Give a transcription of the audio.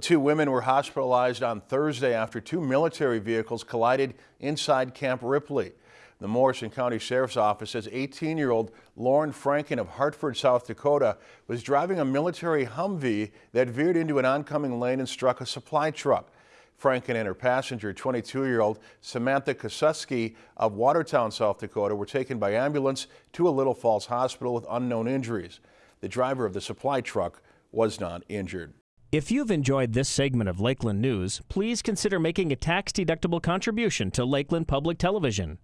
Two women were hospitalized on Thursday after two military vehicles collided inside Camp Ripley. The Morrison County Sheriff's Office says 18-year-old Lauren Franken of Hartford, South Dakota was driving a military Humvee that veered into an oncoming lane and struck a supply truck. Franken and her passenger, 22-year-old Samantha Kosuski of Watertown, South Dakota, were taken by ambulance to a Little Falls hospital with unknown injuries. The driver of the supply truck was not injured. If you've enjoyed this segment of Lakeland News, please consider making a tax-deductible contribution to Lakeland Public Television.